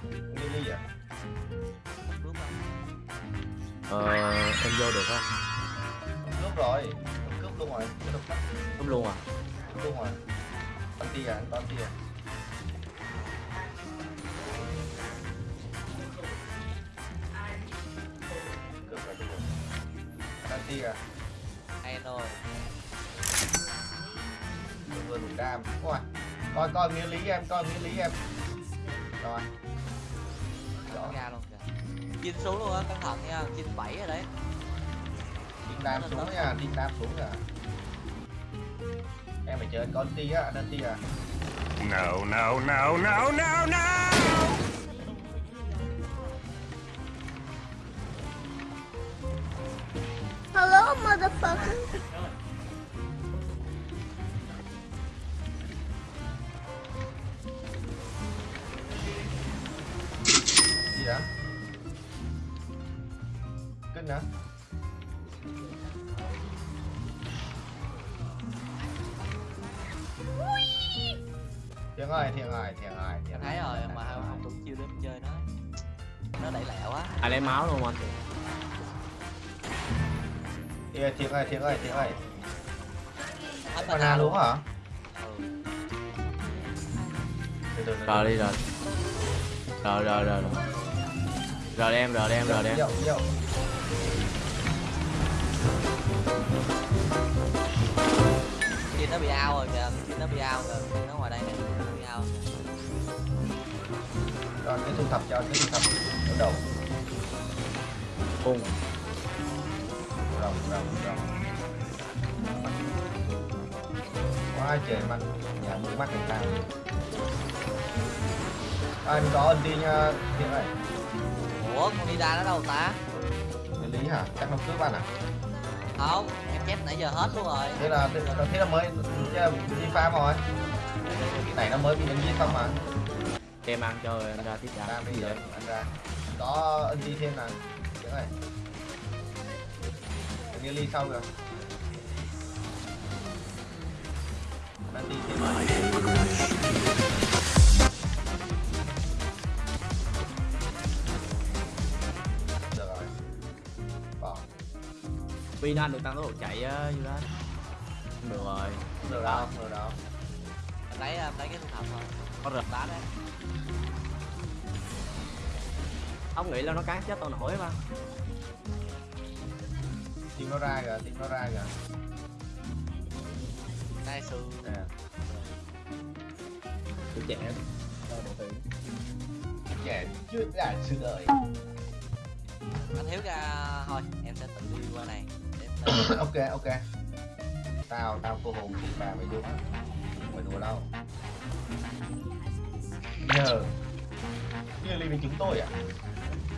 À Ờ, em vô được không? cướp rồi. Cướp luôn rồi. Cướp luôn à? cướp luôn rồi. Con tia à con tia. Cướp rồi cướp rồi. Con tia. À hay rồi. Vừa vừa đủ đam. Coi coi coi nghĩa lý em coi nghĩa lý em. Rồi. Nó ra luôn kìa. Chinh xuống luôn á cẩn thận nha chinh bảy rồi đấy. Đinh đam xuống nha Đinh đam xuống nha. Em phải chơi con tia á con tia. À No, no, no, no, no, no! Hello, motherfucker. Thiện ơi thiện ơi thiện ơi thiện em thấy rồi mà không không đủ chiêu để em chơi nó. Nó đẩy lẹ quá. Ai lấy máu luôn anh? thiện thiện ơi thiện ơi thiện ơi. Hết mana luôn hả? Ừ. Rồi đi rồi Rồi. rồi. Rồi rồi Rồi đem, rồi đem, rồi đem chinh nó bị ao rồi kìa chinh nó bị ao kìa chinh nó ngoài đây nè nó bị ao rồi. Cái thu thập cho cái thu thập. Ở đầu. Cung rồng rồng rồng. Quá trời mắt. Nhà mũi mắt người ta. Anh có ân đi nha thiện ơi ủa con đi ra nó đâu ta? Lý hả? Chắc nó cướp anh à? Không chép nãy giờ hết luôn rồi. Thế là thế là, thế là mới đi farm rồi. Cái này nó mới bị đánh giết xong mà Đem ăn cho anh ra tiếp ra ra bây giờ anh ra. Có ân đi thêm nè thiện ơi Nghĩa ly sau rồi Đang đi thêm Pin anh được tăng tốc độ chạy á, như đó Được rồi. Được đâu được đâu em lấy em lấy cái thu thập thôi. Có rực đá đấy Không nghĩ là nó cán chết tao nổi mà. Tìm nó ra kìa tìm nó ra kìa. Đây sư nè Tôi trẻ trẻ chưa đã sự đời anh thiếu ra thôi em sẽ tự đi qua này. ok ok. Tao tao cô hồn thì bà mày không phải đùa đâu? Nhờ. Như ly với chúng tôi à?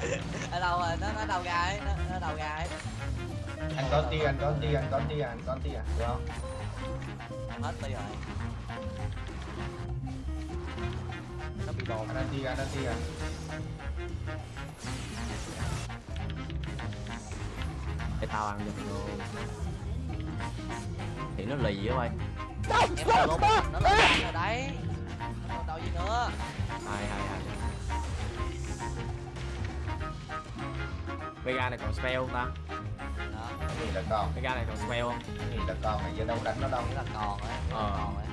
Ở đâu rồi? Nó nó đâu ra ấy nó, nó đâu ra ấy anh có ti anh có ti anh có ti anh có ti à được không em hết đi rồi. Nó bị đồn anh ăn ti anh ti à Để tao ăn được luôn. Thì nó lì á bay. Em là luôn. nó lên rồi đấy. Còn đâu gì nữa? Hai hai hai Vega này còn spell không ta? đó anh nghĩ là còn? Vega này còn spell không? anh nghĩ là còn? Này giờ đâu đánh nó đâu. Nghĩa là còn ấy Ờ. còn ấy.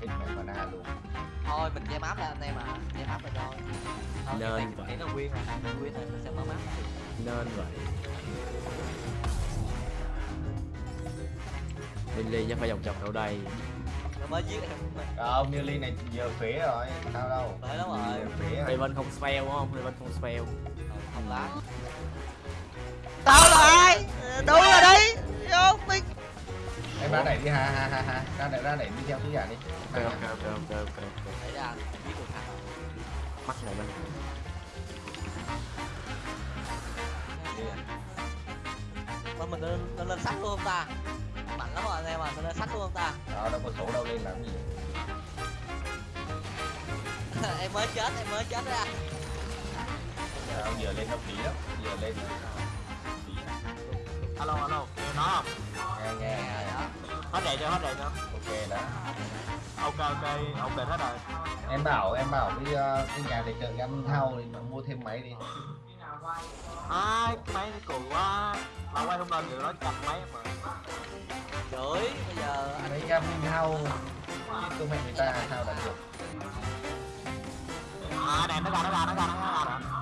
Ít mày mana luôn thôi mình che map ra anh em à che map ra thôi. Thôi Nên cái này vậy. nó quyên rồi quyên rồi mình sẽ mở map Nên vậy. Lily chắc phải vòng vòng đâu đây? Nó mới giết em mình. Không như ly này giờ phế rồi sao đâu? Tới lắm rồi. Rồi. Raven không spell đúng không? Raven không spell. Không lá Tao là ai? Đúng rồi đấy. Vô mình em ra đẩy đi ha ha ha ha. Ra đẩy ra đẩy đi theo thứ giả đi. Ok ok ok ok ok. Ra giết được thằng Mắt này bên mà mình lên lên, lên sắt luôn không ta? Mạnh lắm rồi anh em à mình lên sắt luôn không ta? Đó đâu có số đâu lên làm gì? Em mới chết em mới chết ra Đâu, giờ lên nó phí lắm giờ lên. Alo alo, nó nghe hết đèn cho hết đèn cho ok đã. Ok ok ổn định hết rồi. Em bảo em bảo đi ờ, đi nhà để chợ ăn thau thì mua thêm máy đi. Ai máy nó cùi quá. Mà quay không lên được nó chặt máy mà. Chửi bây giờ anh mấy thau chứ không phải người ta thau đã được. À đèn nó ra nó ra nó ra nó ra rồi thằng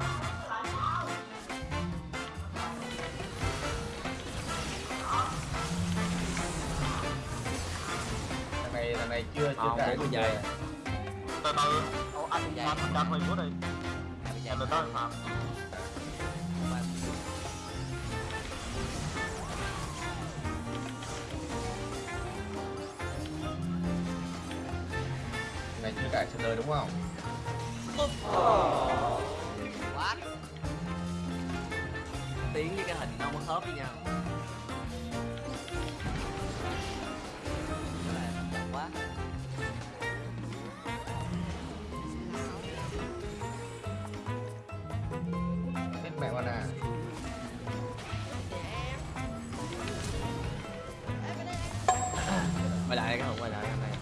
chưa chưa để tôi về. từ từ. Anh anh mình của đi. Em từ tới phạm này chưa cài server đúng không? Quá. Tiếng với cái hình nó không có khớp với nhau cái này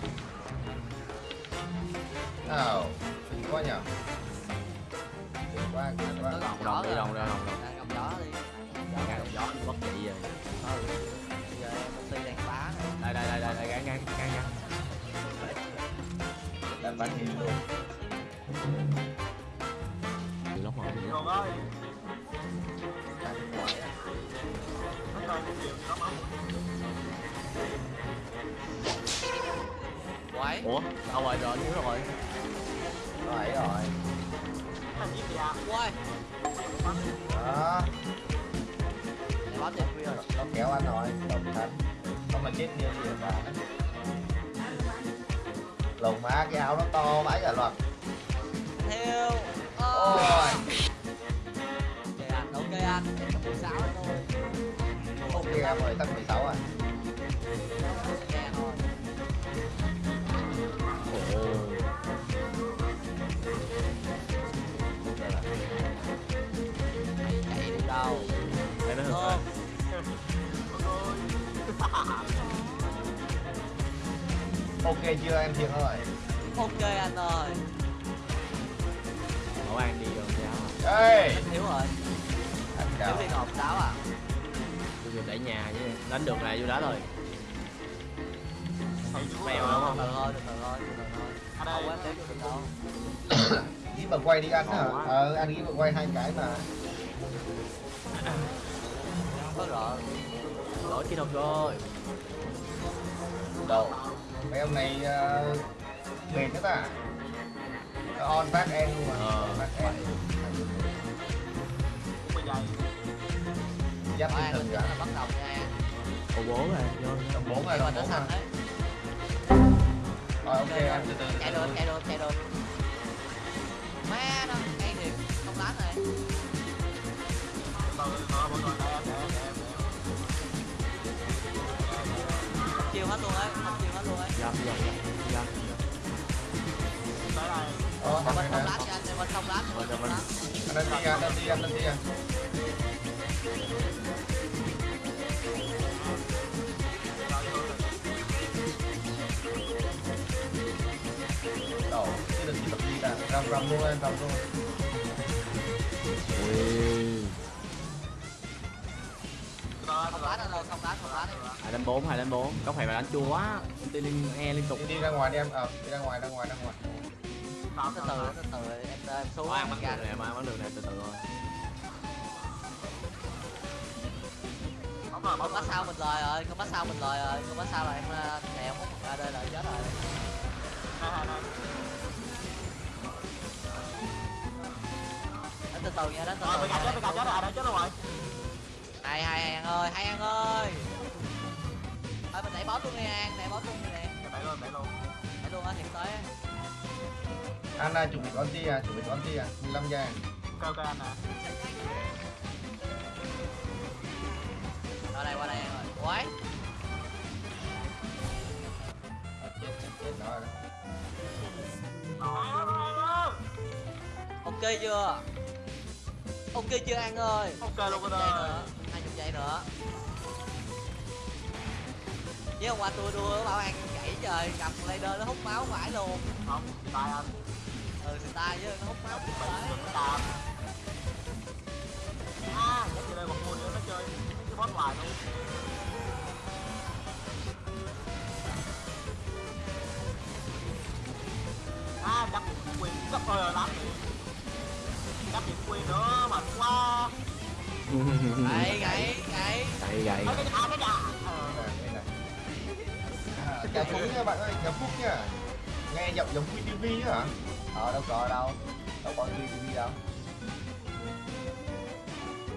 nào kinh quá nhở kinh quá kinh quá đồng gió đi đồng ra đồng đồng gió đi. Đồng gió bất trị rồi ừ giờ em công ty đang phá đây đây đây đây đây gắn gắn gắn gắn đang bắn gì luôn. Mà rồi ơi ngoài á. nó coi cái điều nó máu quái. Ủa? Đâu rồi? Rồi thiếu rồi. Rồi rồi. Nó giết ra quái đó báo tiền khuya rồi nó kéo anh rồi. Đồng thanh không mà chết như gì mà. Lồng má cái áo nó to vãi cả loạt theo. Ôi. Ok anh ok anh. Mười sáu thôi. Ok em ơi tầm 16 à ok chưa? Em thiệt rồi. Ok anh ơi. Bảo an đi rồi giáo ê! Thiếu rồi. Anh thiếu đi ngọc sáu à? Tôi vừa đẩy nhà chứ đánh được là vô đá rồi Mèo đúng không? từ thôi từ thôi từ không được đâu. Nghĩ mà quay đi ăn hả ờ anh nghĩ mà quay hai cái mà. Không có rõ lỗi kỹ thuật rồi. Đầu mấy ông này uh, mệt nữa ta. Nó on back end luôn mà. Ờ. back end. Bây giờ giáp tinh thần cả. là bắt đầu nha. Ô bố rồi vô đồng bốn rồi nó bốn đấy rồi ok. em từ từ chạy được chạy được chạy được. Má nó ngay thiệt không đánh này từ từ mọi người đây hết luôn ấy tới Ờ, không lát nè anh mình không lát mình không anh đánh đi anh đánh đi anh đánh đi anh cái đừng tập đi rầm rầm luôn em rầm luôn ui không đánh ơi không đánh không đánh hai đánh bốn hai đánh bốn. Có phải mà đánh chua quá? Đi liên e liên tục. Đi, ra ngoài đi em. Ờ đi ra ngoài ra ngoài ra ngoài. Từ từ từ từ em em xuống ăn bắn ra được này mà ăn bắn được này từ từ thôi. Bóng rồi không bắt sao mình lời rồi không bắt sao mình lời rồi không bắt sao là em em không ra đây là chết rồi. Đánh từ từ nha đánh từ từ bị gạt chết bị gạt chết rồi đã chết rồi hay hay hay ăn ơi hay ăn ơi. Ơi mình đẩy boss luôn đi an đẩy boss luôn đi nè đẩy luôn đẩy luôn. Đẩy luôn á hiện tới anh à, chuẩn bị con ti à chuẩn bị con ti à 15 giây ok ok anh nè qua đây qua đây em ơi. Quái chết chết chết nó rồi Rồi, ok chưa? Ok chưa an ơi? Ok luôn Hai anh giây ơi nữa. Chứ hôm qua tôi đua bảo an gãy trời gặp Raider nó hút máu vãi luôn. Không tay anh. Ừ thì tay chứ nó hút máu có đàm à nhắc về đây một mùa nữa nó chơi. Cái boss hoài luôn. À chắc quyền gấp ơi lắm điểm. Quyền nữa mạnh quá gậy gậy nhà cái nhà ờ chào Phú nha bạn ơi, chào Phúc nha. Nghe giọng giống QTV á hả? Ờ đâu có đâu. Đâu có QTV đâu.